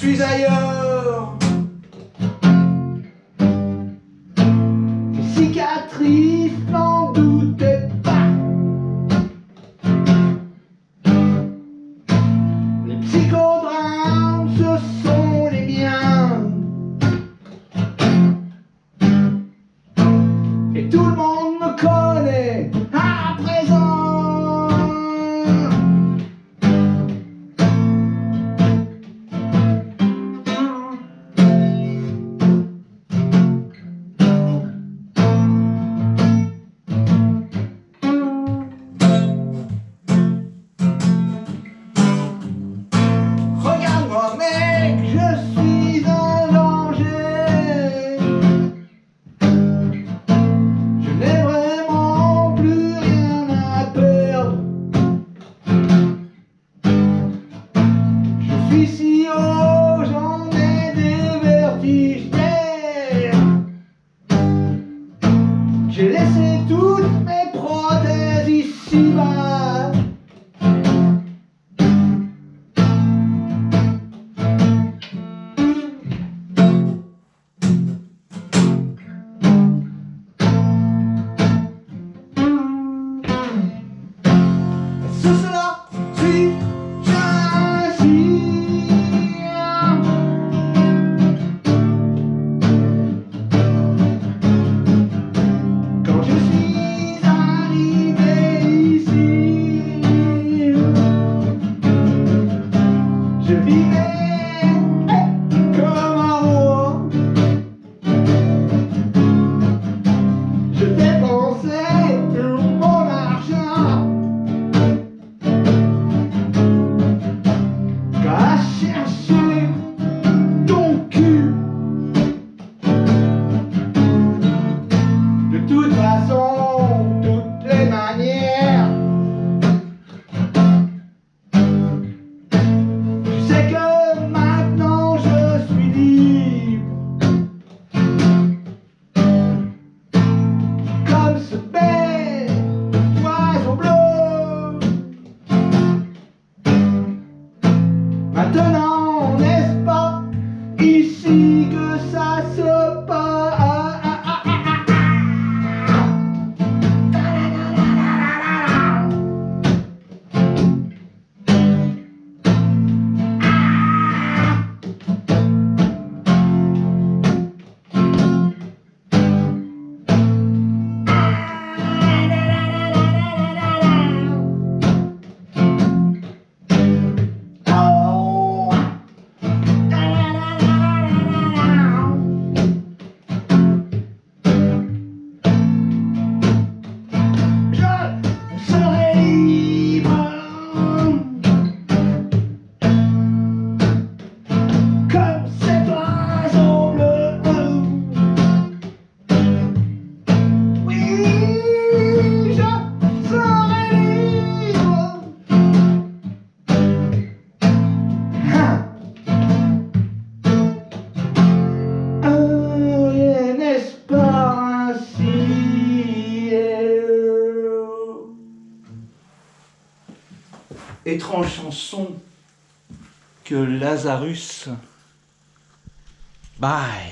suis ailleurs. Que ça se passe Étrange chanson que Lazarus. Bye